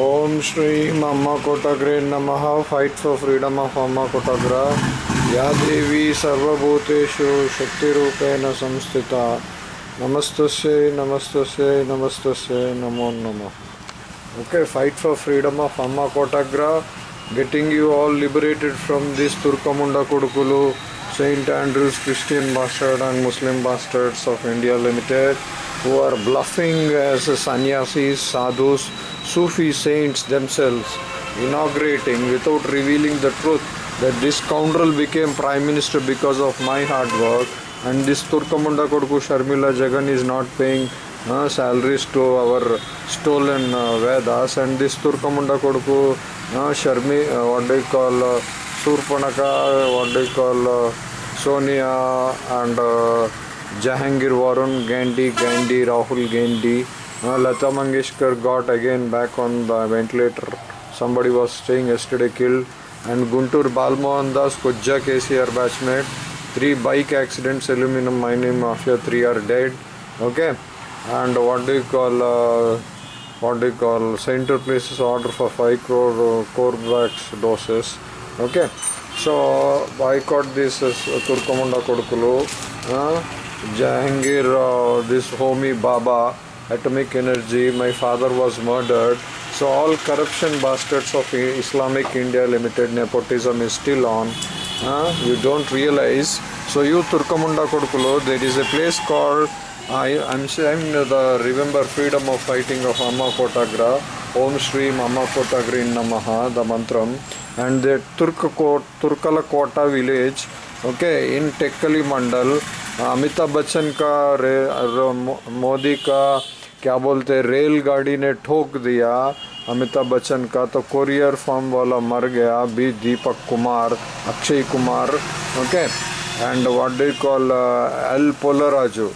ಓಂ ಶ್ರೀ ಅಮ್ಮ ಕೋಟಗ್ರೆ ನಮಃ. Fight for freedom of ಅಮ್ಮ ಕೋಟಗ್ರ. ಯಾ ದೇವಿ ಸರ್ವಭೂತೇಶು ಶಕ್ತಿರೂಪೇಣ ಸಂಸ್ಥಿತ. ನಮಸ್ತಸ್ಯೈ ನಮಸ್ತಸ್ಯೈ ನಮಸ್ತಸ್ಯೈ, ನಮೋ ನಮಃ. Okay fight for freedom of ಅಮ್ಮ ಕೋಟಗ್ರ. Getting you all liberated from this ತುರ್ಕಮುಂಡ ಕುಡುಕುಲು St. Andrews Christian bastard and Muslim bastards of India limited who are bluffing as ಸನ್ಯಾಸಿ sadhus Sufi saints themselves, inaugurating without revealing the truth that this scoundrel became prime minister because of my hard work and this Turkamunda Kodku Sharmila Jagan is not paying uh, salaries to our stolen uh, Vedas and this Turkamunda Kodku uh, Sharmi, uh, what do you call uh, Surpanaka, what do you call uh, Sonia and uh, Jahangir Varun, Gandhi, Gandhi, Rahul Gandhi. Uh, Lata Mangeshkar got again back on the ventilator. Somebody was staying yesterday killed. And Guntur Balmohan Das, Kujja KCR batchmate. Three bike accidents, aluminum mining mafia, three are dead. Okay. And what do you call, uh, what do you call, center places order for 5 crore uh, Corvax doses. Okay. So boycott this uh, Turkamunda Kodukulu. Uh, Jahangir, uh, this homie Baba, atomic energy, my father was murdered. So all corruption bastards of Islamic India Limited nepotism is still on. Uh, you don't realize. So you Turkamunda Kodukulo, there is a place called I, I'm saying the remember freedom of fighting of Amma Kotagra, Om Shri Amma Kotagri Namaha, the mantram, and the Turkakot, Turkala Kota village, okay, in Tekkali Mandal, Amitabh Bachchan का मोदी का क्या बोलते रेलगाड़ी ने ठोक दिया अमिताभ बच्चन का तो कोरियर फॉर्म वाला मर गया B Deepak Kumar, Akshay Kumar okay and what do call L Polaraju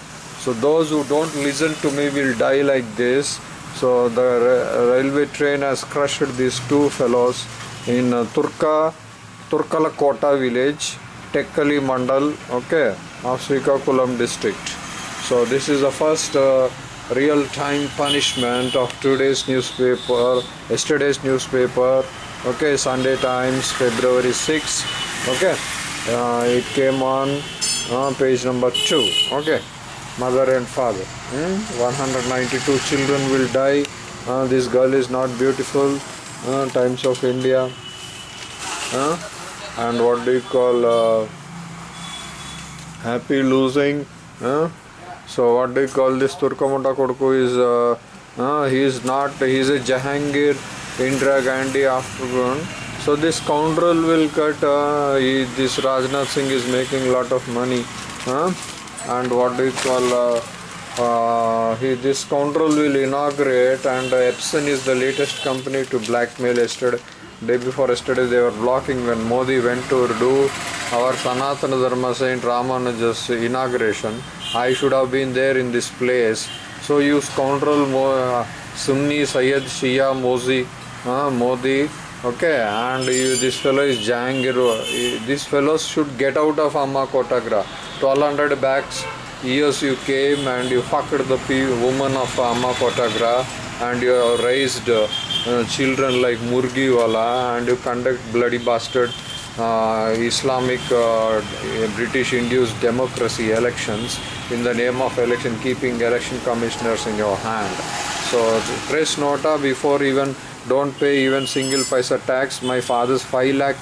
so those who don't listen to me will die like this so the railway train has crushed this two fellows in तुर्का Turkalakota village Tekkali mandal okay of Srikakulam district so this is the first real-time punishment of today's newspaper, yesterday's newspaper. Okay, Sunday Times, February 6. Okay, uh, it came on uh, page number two. Okay, mother and father. Hmm? 192 children will die. Uh, this girl is not beautiful. Uh, Times of India. And what do you call? Uh, happy losing so what do you call this Turkamunda Kodku is uh, uh, he is not he is a Jahangir Indira Gandhi afternoon so this scoundrel will cut uh, he, this Rajnath Singh is making lot of money uh, and what do you call uh, uh, he, this scoundrel will inaugurate and uh, Epson is the latest company to blackmail yesterday day before yesterday they were blocking when Modi went to do our Sanatana Dharma Saint Ramanuja's inauguration. I should have been there in this place. So you scoundrel uh, Sunni Sayyid Shia Mozi, uh, Modi, okay, and you, this fellow is Jahangir. These fellows should get out of Amma Kotagra. 1200 bags years you came and you fucked the woman of Amma Kotagra and you raised uh, children like Murgiwala and you conduct bloody bastard uh, Islamic uh, British induced democracy elections in the name of election keeping election commissioners in your hand. So press nota before even don't pay even single paisa tax. My father's 5 lakh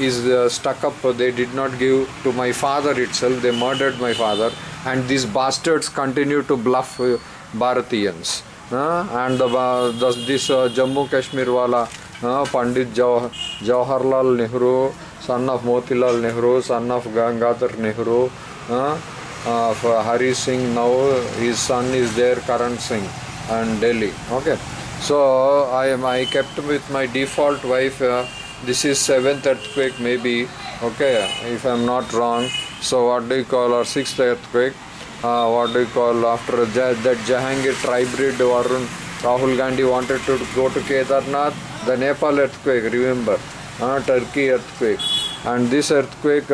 is uh, stuck up. They did not give to my father itself. They murdered my father. And these bastards continue to bluff uh, Bharatiyans uh, and the, uh, this uh, Jammu Kashmir wala uh, Pandit Jawah, Jawaharlal Nehru son of Motilal Nehru, son of Gangadhar Nehru, uh, of Hari Singh. Now his son is there, Karan Singh, and Delhi. Okay, so I am I kept with my default wife. Uh, this is seventh earthquake, maybe. Okay, if I'm not wrong. So what do you call our sixth earthquake? Uh, what do you call after that, that Jahangir tribrid Varun Rahul Gandhi wanted to go to Kedarnath, the Nepal earthquake, remember, Turkey earthquake and this earthquake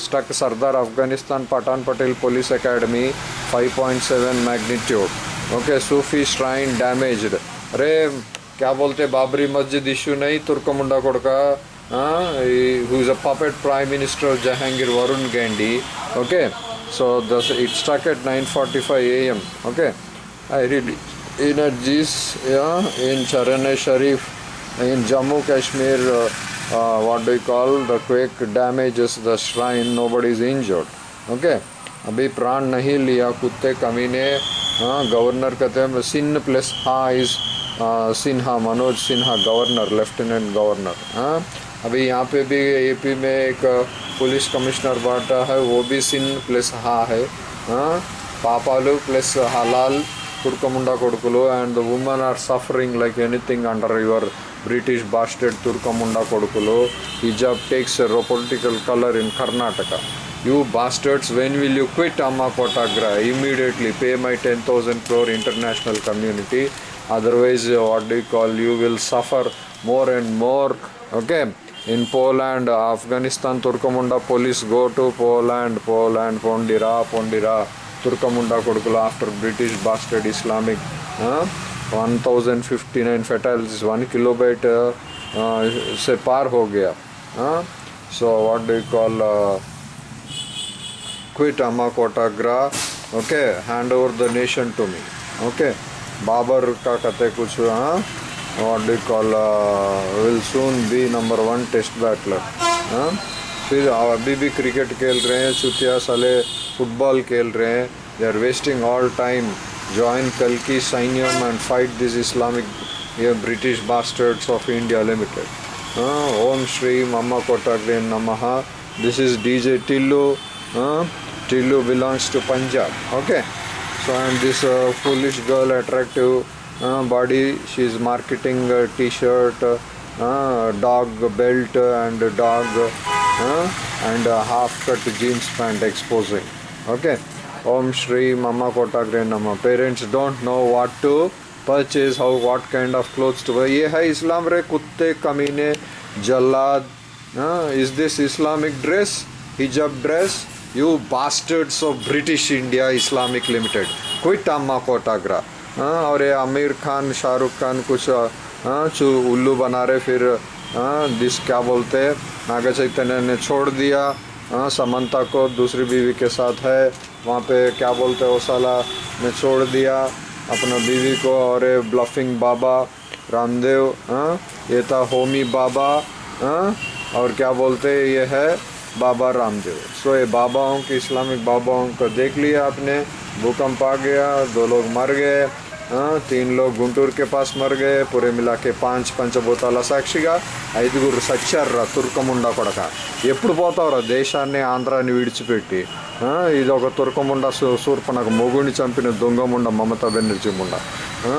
stuck Sardar Afghanistan Pathan Patel police academy seven magnitude okay Sufi shrine damaged अरे, क्या बोलते Babri Masjid issue नहीं तुर्कमुंडा कोड़का who is a puppet prime minister Jahangir Varun Gandhi okay so thus it stuck at 9:45 forty five A M okay I read in a जीस in चरण शरीफ इन Jammu Kashmir uh, what do you call the quake damages the shrine nobody is injured okay अभी प्राण नहीं लिया कुत्ते कमीने हाँ governor कहते हैं sin plus ha is Sinha Manoj Sinha governor lieutenant governor हाँ अभी यहाँ पे भी एपी में एक पुलिस कमिश्नर बांटा है वो भी सिन प्लस हा है हाँ పాపాలు ప్లస్ హలాల్ తుర్కముండా కొడుకులు and women are suffering like anything under your British bastard తుర్కముండ కొడుకులు. హిజాబ్ టేక్స్ రో political colour in Karnataka. You bastards when will you quit అమ్మా కోటాగ్రా? Immediately pay my ten thousand floor international community. Otherwise what do call you will suffer more and more. Okay? In Poland Afghanistan తుర్కముండ police go to Poland. Poland పొండిరా పొండిరా. తుర్కముండా కొడుకులు after British bastard Islamic 1059 fatals one kilometre से पार हो गया so what do you call quit अमा कोटा ग्रा okay hand over the nation to me okay Babar का कहते कुछ हाँ? What do call will soon be number one test battler फिर अभी भी क्रिकेट खेल रहे हैं, चुतिया साले फुटबॉल खेल रहे हैं they are wasting all time join Kalki Sainyam and fight these Islamic yeah, British bastards of India Limited. Uh, Om Shri Mama Kotagre Namaha. This is DJ Tillu. Uh, Tillu belongs to Punjab. Okay. So and this uh, foolish girl, attractive body, she is marketing t-shirt, uh, dog belt and dog and half-cut jeans pant exposing. Okay. Om Shri मम्मा कोटाग्रे नम। Parents don't know what to purchase how what kind of cloth to ये है इस्लाम रे कुत्ते कमीने, जल्लाद is this Islamic dress hijab dress you bastards of British India Islamic limited quit अम्मा कोटाग्रा। हाँ, और ये आमिर खान, शाहरुख खान, कुछ हाँ, उल्लू बना रहे, फिर हाँ, दिस क्या बोलते हैं? नागा चैतन्य ने छोड़ दिया। समंता को दूसरी बीवी के साथ है। वहाँ पे क्या बोलते हैं साला ने छोड़ दिया अपना बीवी को और ब्लफिंग बाबा, रामदेव हाँ? ये था होमी बाबा हाँ? और क्या बोलते ये है बाबा रामदेव। सो ये बाबाओं के इस्लामिक बाबाओं को देख लिया आपने, भूकंप आ गया, दो लोग मर गए तीन लोग గుంటూరు के पास मर गए पूरे मिला के పాంచ్ పంచభూతాల సాక్షిగా ఐదుగురు సచ్చారురా తుర్కముండా కొడక ఎప్పుడు పోతావురా దేశాన్ని ఆంధ్రాన్ని విడిచిపెట్టి ఆ, ఇది ఒక తుర్కముండ సూర్పనకు మొగుడిని చంపిన దొంగముండ మమతా బెనర్జీ ముండ ఆ,